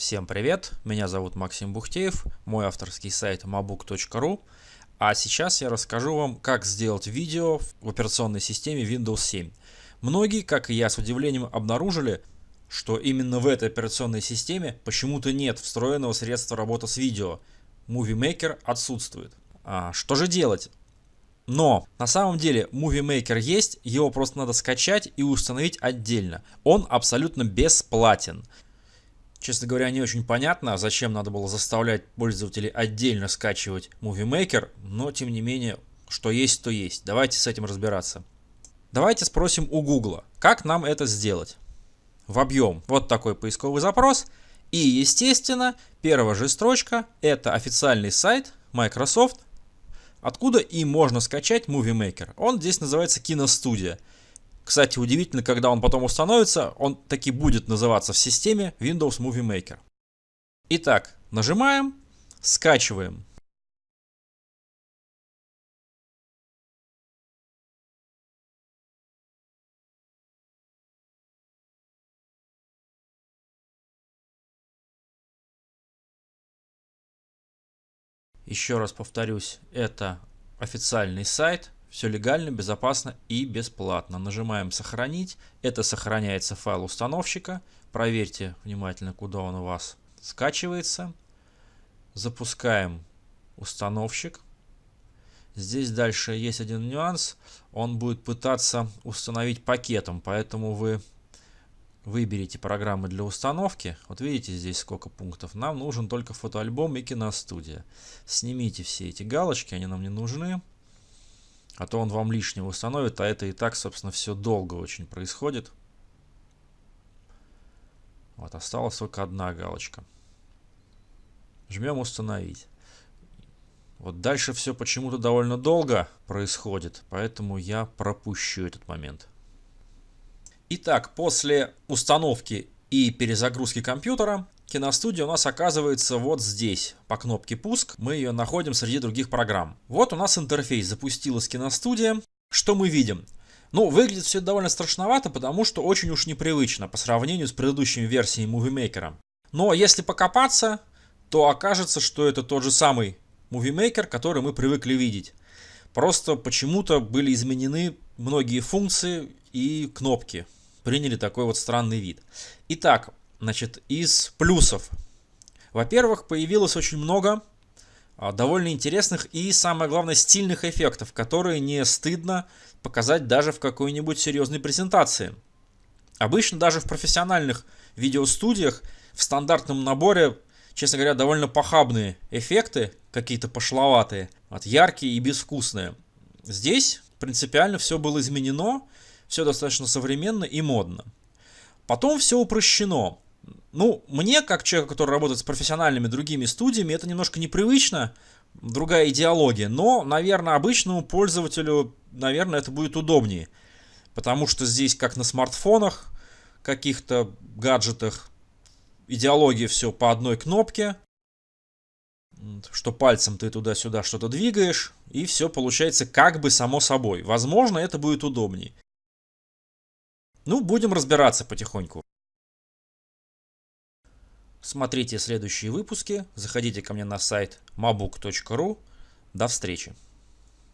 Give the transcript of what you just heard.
Всем привет, меня зовут Максим Бухтеев, мой авторский сайт mabook.ru, а сейчас я расскажу вам, как сделать видео в операционной системе Windows 7. Многие, как и я, с удивлением обнаружили, что именно в этой операционной системе почему-то нет встроенного средства работы с видео. Movie Maker отсутствует. А, что же делать? Но на самом деле Movie Maker есть, его просто надо скачать и установить отдельно. Он абсолютно бесплатен. Честно говоря, не очень понятно, зачем надо было заставлять пользователей отдельно скачивать Movie Maker, но тем не менее, что есть, то есть. Давайте с этим разбираться. Давайте спросим у Google, как нам это сделать. Вобьем вот такой поисковый запрос. И, естественно, первая же строчка – это официальный сайт Microsoft Откуда и можно скачать Movie Maker? Он здесь называется Киностудия. Кстати, удивительно, когда он потом установится, он таки будет называться в системе Windows Movie Maker. Итак, нажимаем, скачиваем. Еще раз повторюсь, это официальный сайт, все легально, безопасно и бесплатно. Нажимаем «Сохранить». Это сохраняется файл установщика. Проверьте внимательно, куда он у вас скачивается. Запускаем установщик. Здесь дальше есть один нюанс. Он будет пытаться установить пакетом, поэтому вы выберите программы для установки. Вот видите здесь сколько пунктов. Нам нужен только фотоальбом и киностудия. Снимите все эти галочки, они нам не нужны. А то он вам лишнего установит, а это и так, собственно, все долго очень происходит. Вот, осталась только одна галочка. Жмем установить. Вот дальше все почему-то довольно долго происходит, поэтому я пропущу этот момент. Итак, после установки и перезагрузки компьютера, киностудия у нас оказывается вот здесь, по кнопке «Пуск». Мы ее находим среди других программ. Вот у нас интерфейс, запустилась киностудия. Что мы видим? Ну, выглядит все довольно страшновато, потому что очень уж непривычно по сравнению с предыдущими версиями Movie Maker. Но если покопаться, то окажется, что это тот же самый Movie Maker, который мы привыкли видеть. Просто почему-то были изменены многие функции и кнопки приняли такой вот странный вид. Итак, значит, из плюсов. Во-первых, появилось очень много а, довольно интересных и, самое главное, стильных эффектов, которые не стыдно показать даже в какой-нибудь серьезной презентации. Обычно даже в профессиональных видеостудиях в стандартном наборе, честно говоря, довольно похабные эффекты, какие-то пошловатые, вот, яркие и безвкусные. Здесь принципиально все было изменено, все достаточно современно и модно. Потом все упрощено. Ну, мне, как человеку, который работает с профессиональными другими студиями, это немножко непривычно, другая идеология, но, наверное, обычному пользователю, наверное, это будет удобнее. Потому что здесь, как на смартфонах, каких-то гаджетах, идеология все по одной кнопке, что пальцем ты туда-сюда что-то двигаешь, и все получается как бы само собой. Возможно, это будет удобнее. Ну, будем разбираться потихоньку. Смотрите следующие выпуски, заходите ко мне на сайт mabook.ru. До встречи!